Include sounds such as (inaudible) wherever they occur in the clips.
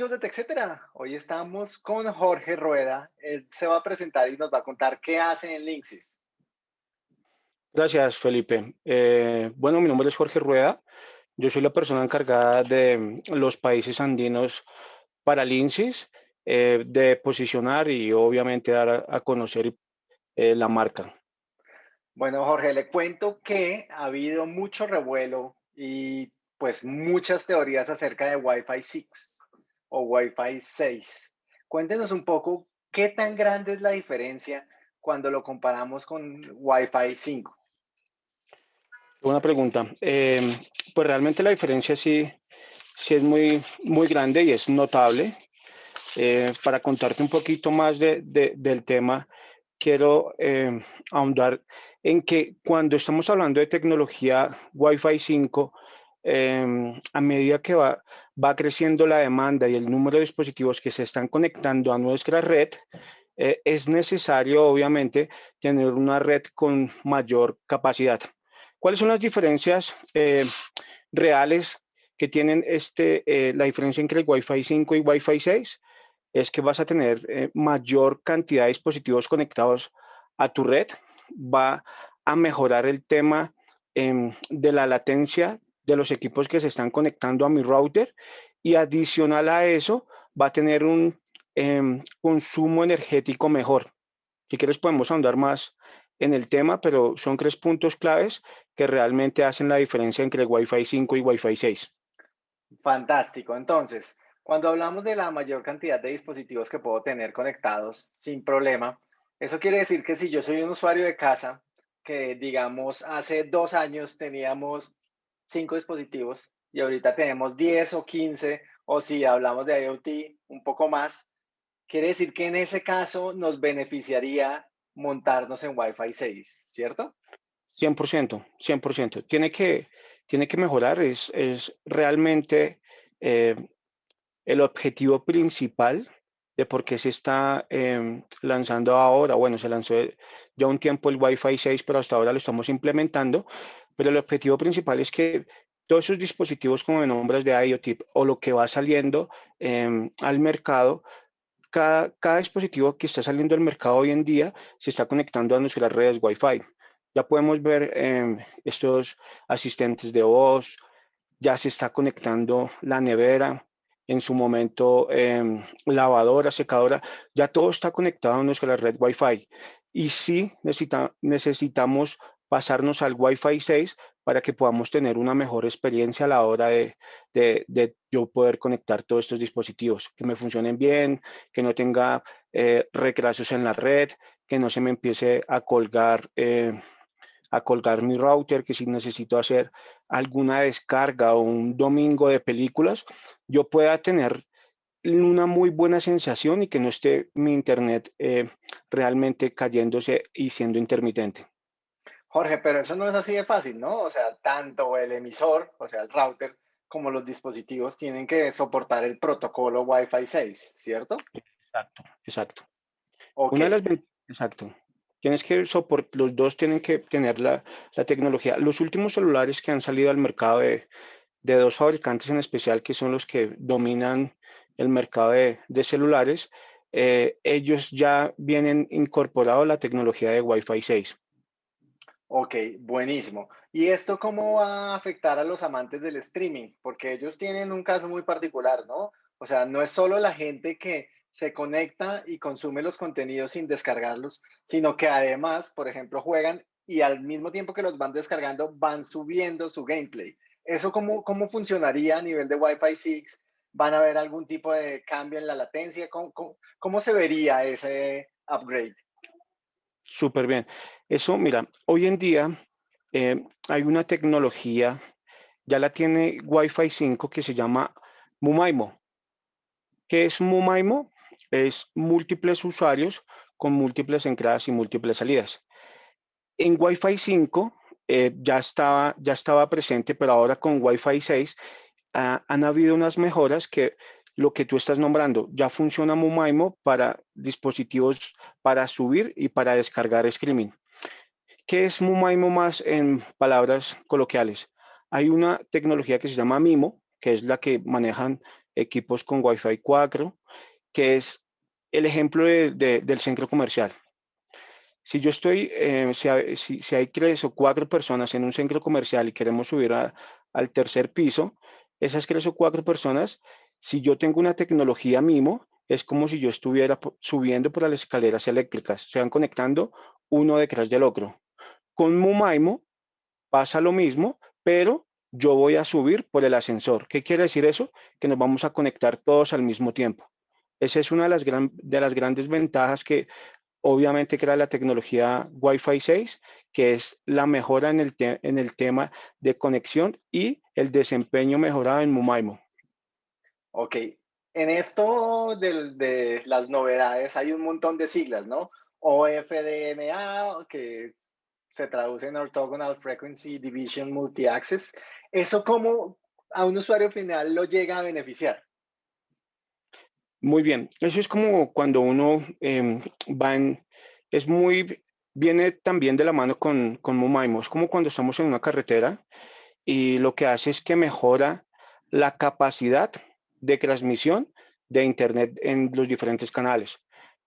amigos de TechCetera? Hoy estamos con Jorge Rueda. Él se va a presentar y nos va a contar qué hace en Linksys. Gracias, Felipe. Eh, bueno, mi nombre es Jorge Rueda. Yo soy la persona encargada de los países andinos para Linksys, eh, de posicionar y obviamente dar a, conocer eh, la marca. Bueno, Jorge, le cuento que ha habido mucho revuelo y pues muchas teorías acerca de Wi-Fi 6 o Wi-Fi 6. Cuéntenos un poco qué tan grande es la diferencia cuando lo comparamos con Wi-Fi 5. Buena pregunta. Em, pues realmente la diferencia sí, sí es muy, muy grande y es notable. Eh, para contarte un poquito más de, del tema, quiero em, ahondar en que cuando estamos hablando de tecnología Wi-Fi 5, em, a medida que va, va creciendo la demanda y el número de dispositivos que se están conectando a nuestra red, eh, es necesario, obviamente, tener una red con mayor capacidad. ¿Cuáles son las diferencias eh, reales que tienen este, eh, la diferencia entre el Wi-Fi 5 y Wi-Fi 6? Es que vas a tener mayor cantidad de dispositivos conectados a tu red, va a mejorar el tema em, de la latencia de los equipos que se están conectando a mi router y adicional a eso va a tener un em, consumo energético mejor. Si quieres podemos andar más en el tema, pero son tres puntos claves que realmente hacen la diferencia entre el Wi-Fi 5 y Wi-Fi 6. Fantástico. Entonces, cuando hablamos de la mayor cantidad de dispositivos que puedo tener conectados sin problema, eso quiere decir que si yo soy un usuario de casa, que digamos hace dos años teníamos cinco dispositivos y ahorita tenemos 10 o 15, o si hablamos de IoT, un poco más, quiere decir que en ese caso nos beneficiaría montarnos en Wi-Fi 6, ¿cierto? 100%, 100%. Tiene que, tiene que mejorar, es, es realmente eh, el objetivo principal de por qué se está em, lanzando ahora. Bueno, se lanzó ya un tiempo el Wi-Fi 6, pero hasta ahora lo estamos implementando pero el objetivo principal es que todos esos dispositivos como de nombres de IoT o lo que va saliendo em, al mercado, cada, cada, dispositivo que está saliendo al mercado hoy en día se está conectando a nuestras redes Wi-Fi. Ya podemos ver em, estos asistentes de voz, ya se está conectando la nevera, en su momento em, lavadora, secadora, ya todo está conectado a nuestra red Wi-Fi. Y sí necesita, necesitamos pasarnos al Wi-Fi 6 para que podamos tener una mejor experiencia a la hora de, de, yo poder conectar todos estos dispositivos, que me funcionen bien, que no tenga eh, en la red, que no se me empiece a colgar, eh, a colgar mi router, que si necesito hacer alguna descarga o un domingo de películas, yo pueda tener una muy buena sensación y que no esté mi internet eh, realmente cayéndose y siendo intermitente. Jorge, pero eso no es así de fácil, ¿no? O sea, tanto el emisor, o sea, el router, como los dispositivos tienen que soportar el protocolo Wi-Fi 6, ¿cierto? Exacto, exacto. Una de las exacto. Tienes que soportar, los dos tienen que tener la, la, tecnología. Los últimos celulares que han salido al mercado de, de, dos fabricantes en especial, que son los que dominan el mercado de, de celulares, eh, ellos ya vienen incorporado la tecnología de Wi-Fi 6. Ok, buenísimo. ¿Y esto cómo va a afectar a los amantes del streaming? Porque ellos tienen un caso muy particular, ¿no? O sea, no es solo la gente que se conecta y consume los contenidos sin descargarlos, sino que además, por ejemplo, juegan y al mismo tiempo que los van descargando, van subiendo su gameplay. ¿Eso cómo, cómo funcionaría a nivel de Wi-Fi 6? ¿Van a haber algún tipo de cambio en la latencia? ¿Cómo, cómo se vería ese upgrade? Súper bien. Eso, mira, hoy en día eh, hay una tecnología, ya la tiene Wi-Fi 5 que se llama Mumaimo. ¿Qué es Mumaimo? Es múltiples usuarios con múltiples entradas y múltiples salidas. En Wi-Fi 5 eh, ya, estaba, ya estaba presente, pero ahora con Wi-Fi 6 ah, han habido unas mejoras que lo que tú estás nombrando. Ya funciona Mumaimo para dispositivos para subir y para descargar streaming. ¿Qué es Mumaimo más en palabras coloquiales? Hay una tecnología que se llama Mimo, que es la que manejan equipos con Wi-Fi 4, que es el ejemplo del centro comercial. Si yo estoy, eh, si, hay, tres o cuatro personas en un centro comercial y queremos subir al tercer piso, esas tres o cuatro personas, si yo tengo una tecnología MIMO, es como si yo estuviera subiendo por las escaleras eléctricas, se van conectando uno detrás del otro. Con MUMAIMO pasa lo mismo, pero yo voy a subir por el ascensor. ¿Qué quiere decir eso? Que nos vamos a conectar todos al mismo tiempo. Esa es una de las, de las grandes ventajas que obviamente crea la tecnología Wi-Fi 6, que es la mejora en el, en el tema de conexión y el desempeño mejorado en MUMAIMO. Ok, en esto de, de las novedades hay un montón de siglas, ¿no? OFDMA, que se traduce en Orthogonal Frequency Division Multi-Access. ¿Eso cómo a un usuario final lo llega a beneficiar? Muy bien, eso es como cuando uno eh, va en, es muy, viene también de la mano con, con Mumaimo, es como cuando estamos en una carretera y lo que hace es que mejora la capacidad de transmisión de Internet en los diferentes canales.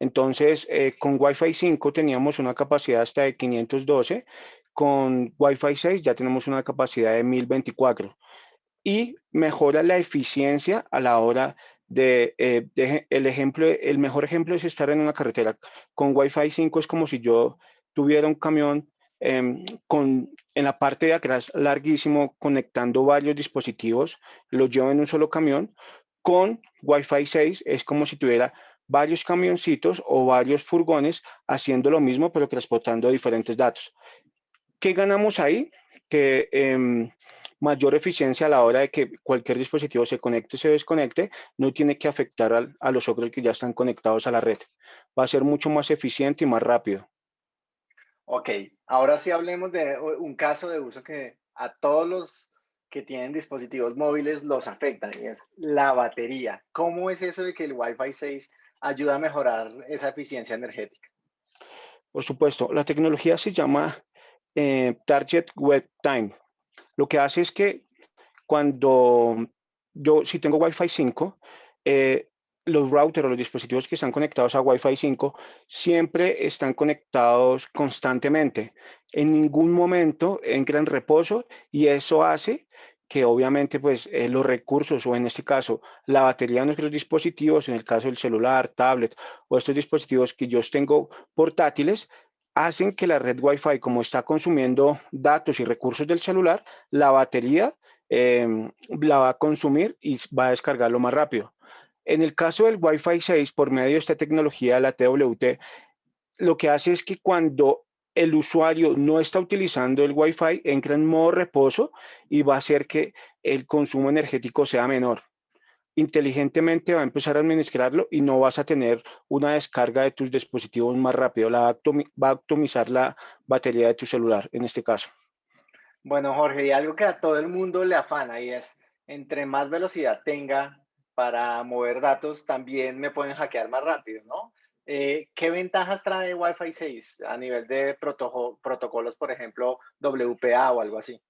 Entonces, eh, con Wi-Fi 5 teníamos una capacidad hasta de 512, con Wi-Fi 6 ya tenemos una capacidad de 1024 y mejora la eficiencia a la hora eh, de, el ejemplo, el mejor ejemplo es estar en una carretera. Con Wi-Fi 5 es como si yo tuviera un camión em, con, en la parte de atrás larguísimo conectando varios dispositivos, los llevo en un solo camión. Con Wi-Fi 6 es como si tuviera varios camioncitos o varios furgones haciendo lo mismo, pero transportando diferentes datos. ¿Qué ganamos ahí? Que em, mayor eficiencia a la hora de que cualquier dispositivo se conecte o se desconecte, no tiene que afectar a, los otros que ya están conectados a la red. Va a ser mucho más eficiente y más rápido. Ok, ahora sí hablemos de un caso de uso que a todos los que tienen dispositivos móviles los afectan y es la batería. ¿Cómo es eso de que el Wi-Fi 6 ayuda a mejorar esa eficiencia energética? Por supuesto, la tecnología se llama eh, Target Web Time lo que hace es que cuando yo, si tengo Wi-Fi 5, eh, los routers o los dispositivos que están conectados a Wi-Fi 5 siempre están conectados constantemente. En ningún momento entran en reposo y eso hace que obviamente pues eh, los recursos o en este caso la batería de nuestros dispositivos, en el caso del celular, tablet o estos dispositivos que yo tengo portátiles, hacen que la red Wi-Fi, como está consumiendo datos y recursos del celular, la batería em, la va a consumir y va a descargarlo más rápido. En el caso del Wi-Fi 6, por medio de esta tecnología, la TWT, lo que hace es que cuando el usuario no está utilizando el Wi-Fi, entra en modo reposo y va a hacer que el consumo energético sea menor inteligentemente va a empezar a administrarlo y no vas a tener una descarga de tus dispositivos más rápido, la va a optimizar la batería de tu celular en este caso. Bueno, Jorge, y algo que a todo el mundo le afana y es, entre más velocidad tenga para mover datos, también me pueden hackear más rápido, ¿no? Eh, ¿Qué ventajas trae Wi-Fi 6 a nivel de protocolos, por ejemplo, WPA o algo así?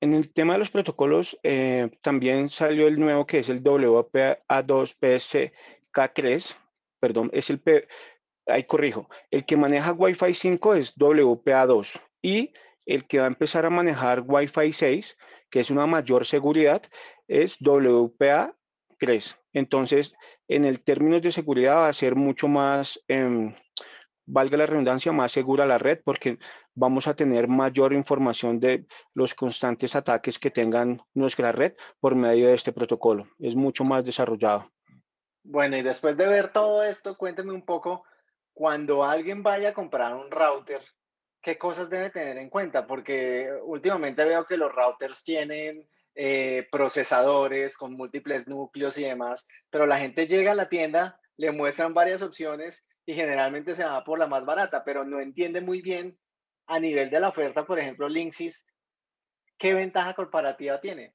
En el tema de los protocolos, eh, también salió el nuevo que es el WPA2PSK3, perdón, es el P, ahí corrijo, el que maneja Wi-Fi 5 es WPA2 y el que va a empezar a manejar Wi-Fi 6, que es una mayor seguridad, es WPA3. Entonces, en el términos de seguridad va a ser mucho más, em, valga la redundancia, más segura la red porque vamos a tener mayor información de los constantes ataques que tengan nuestra red por medio de este protocolo. Es mucho más desarrollado. Bueno, y después de ver todo esto, cuénteme un poco, cuando alguien vaya a comprar un router, ¿qué cosas debe tener en cuenta? Porque últimamente veo que los routers tienen eh, procesadores con múltiples núcleos y demás, pero la gente llega a la tienda, le muestran varias opciones y generalmente se va por la más barata, pero no entiende muy bien a nivel de la oferta, por ejemplo, Linksys, ¿qué ventaja corporativa tiene?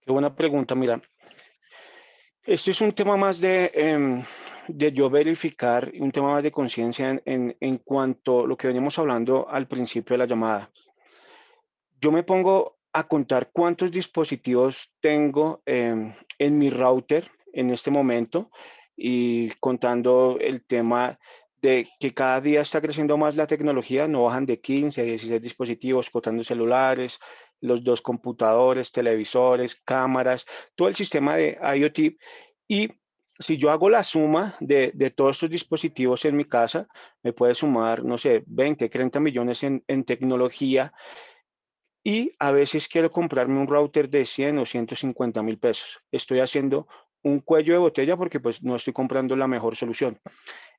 Qué buena pregunta, mira. Esto es un tema más de, em, de yo verificar, un tema más de conciencia en, en, cuanto a lo que veníamos hablando al principio de la llamada. Yo me pongo a contar cuántos dispositivos tengo em, en mi router en este momento y contando el tema de que cada día está creciendo más la tecnología, no bajan de 15 a 16 dispositivos, contando celulares, los dos computadores, televisores, cámaras, todo el sistema de IoT. Y si yo hago la suma de, todos estos dispositivos en mi casa, me puede sumar, no sé, 20, 30 millones en, tecnología y a veces quiero comprarme un router de 100 o 150 mil pesos. Estoy haciendo un cuello de botella porque pues no estoy comprando la mejor solución.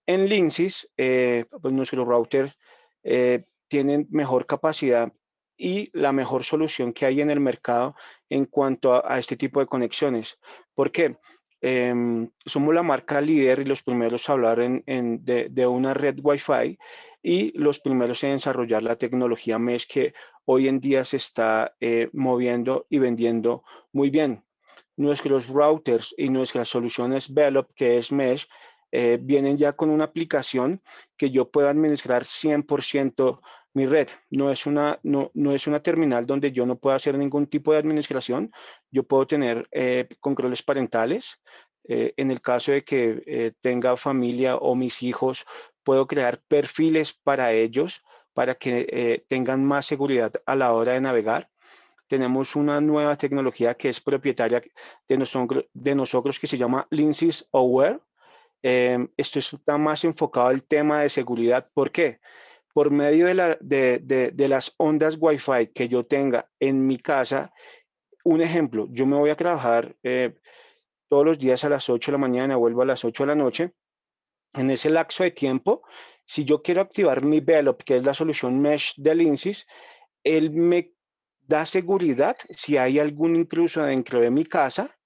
En Linksys, eh, pues nuestros routers eh, tienen mejor capacidad y la mejor solución que hay en el mercado en cuanto a, este tipo de conexiones. ¿Por qué? Em, somos la marca líder y los primeros a hablar en, de, una red Wi-Fi y los primeros en desarrollar la tecnología Mesh que hoy en día se está eh, moviendo y vendiendo muy bien. Nuestros routers y nuestras soluciones Velop, que es Mesh, eh, vienen ya con una aplicación que yo pueda administrar 100% mi red. No es, una, no, no, es una terminal donde yo no pueda hacer ningún tipo de administración. Yo puedo tener eh, controles parentales. Eh, en el caso de que tenga familia o mis hijos, puedo crear perfiles para ellos para que tengan más seguridad a la hora de navegar. Tenemos una nueva tecnología que es propietaria de nosotros, de nosotros que se llama Linksys Aware. esto está más enfocado al tema de seguridad. ¿Por qué? por medio de, la, de, de, las ondas Wi-Fi que yo tenga en mi casa, un ejemplo, yo me voy a trabajar eh, todos los días a las 8 de la mañana, vuelvo a las 8 de la noche. En ese lapso de tiempo, si yo quiero activar mi Velop, que es la solución Mesh de Linksys, él me da seguridad si hay algún intruso dentro de mi casa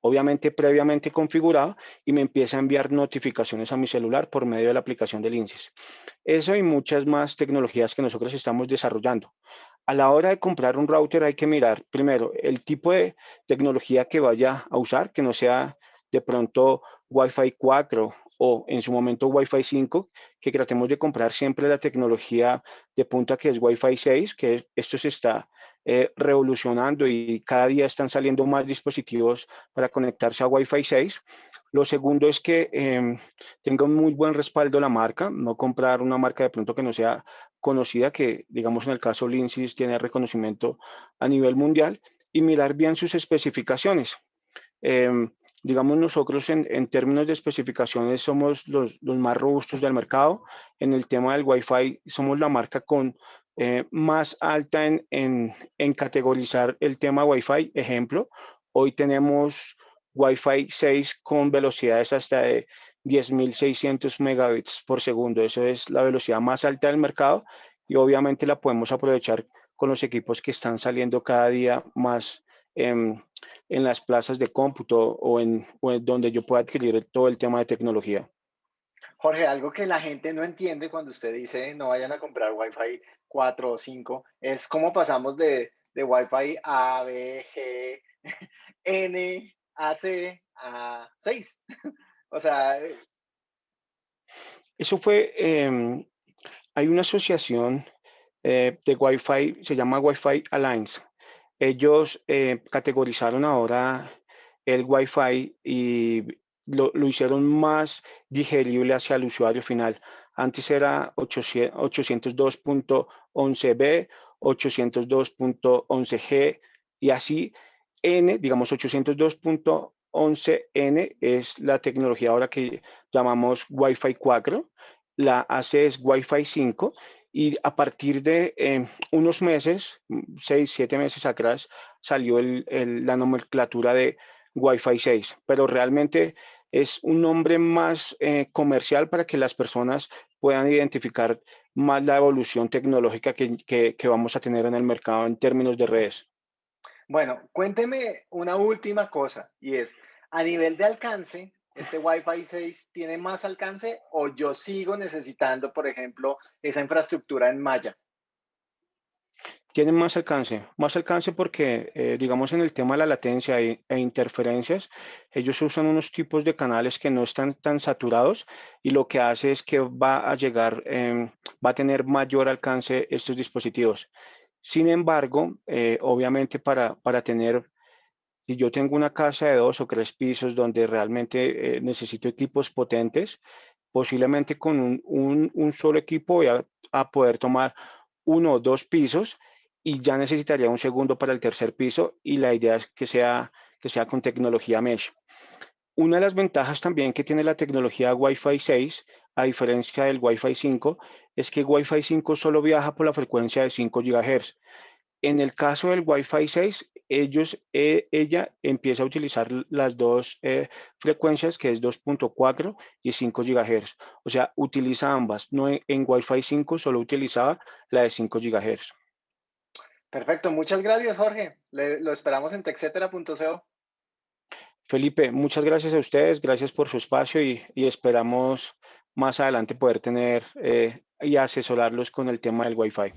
obviamente previamente configurado y me empieza a enviar notificaciones a mi celular por medio de la aplicación del INSIS. Eso y muchas más tecnologías que nosotros estamos desarrollando. A la hora de comprar un router hay que mirar primero el tipo de tecnología que vaya a usar, que no sea de pronto Wi-Fi 4 o en su momento Wi-Fi 5, que tratemos de comprar siempre la tecnología de punta que es Wi-Fi 6, que esto se está eh, revolucionando y cada día están saliendo más dispositivos para conectarse a Wi-Fi 6. Lo segundo es que eh, tenga un muy buen respaldo la marca, no comprar una marca de pronto que no sea conocida, que digamos en el caso Linksys tiene reconocimiento a nivel mundial, y mirar bien sus especificaciones. Em, digamos nosotros en, en, términos de especificaciones somos los, los, más robustos del mercado. En el tema del Wi-Fi somos la marca con eh, más alta en, en, categorizar el tema Wi-Fi. Ejemplo, hoy tenemos Wi-Fi 6 con velocidades hasta de 10.600 megabits por segundo. Eso es la velocidad más alta del mercado y obviamente la podemos aprovechar con los equipos que están saliendo cada día más en, en las plazas de cómputo o en, o en donde yo pueda adquirir todo el tema de tecnología. Jorge, algo que la gente no entiende cuando usted dice no vayan a comprar Wi-Fi 4 o 5, es cómo pasamos de, de Wi-Fi A, B, G, (laughs) N, A, C a 6. (laughs) o sea... Eh, Eso fue, eh, hay una asociación eh, de Wi-Fi, se llama Wi-Fi Alliance. Ellos eh, categorizaron ahora el Wi-Fi y lo, lo, hicieron más digerible hacia el usuario final. Antes era 802.11b, 802.11g y así N, digamos 802.11n es la tecnología ahora que llamamos Wi-Fi 4, la AC es Wi-Fi 5 y a partir de eh, unos meses, 6, 7 meses atrás, salió el, la nomenclatura de Wi-Fi 6, pero realmente es un nombre más eh, comercial para que las personas puedan identificar más la evolución tecnológica que, que, vamos a tener en el mercado en términos de redes. Bueno, cuénteme una última cosa y es, a nivel de alcance, ¿este Wi-Fi 6 tiene más alcance o yo sigo necesitando, por ejemplo, esa infraestructura en malla? tienen más alcance, más alcance porque, eh, digamos, en el tema de la latencia e, e, interferencias, ellos usan unos tipos de canales que no están tan saturados y lo que hace es que va a llegar, eh, va a tener mayor alcance estos dispositivos. Sin embargo, eh, obviamente para, para tener, si yo tengo una casa de dos o tres pisos donde realmente eh, necesito equipos potentes, posiblemente con un, un, solo equipo voy a, a, poder tomar uno o dos pisos y ya necesitaría un segundo para el tercer piso y la idea es que sea, que sea con tecnología mesh. Una de las ventajas también que tiene la tecnología Wi-Fi 6, a diferencia del Wi-Fi 5, es que Wi-Fi 5 solo viaja por la frecuencia de 5 GHz. En el caso del Wi-Fi 6, ellos, eh, ella empieza a utilizar las dos eh, frecuencias, que es 2.4 y 5 GHz. O sea, utiliza ambas. No en, en Wi-Fi 5 solo utilizaba la de 5 GHz. Perfecto, muchas gracias Jorge. Le, lo esperamos en texetera.co. Felipe, muchas gracias a ustedes, gracias por su espacio y, y esperamos más adelante poder tener eh, y asesorarlos con el tema del Wi-Fi.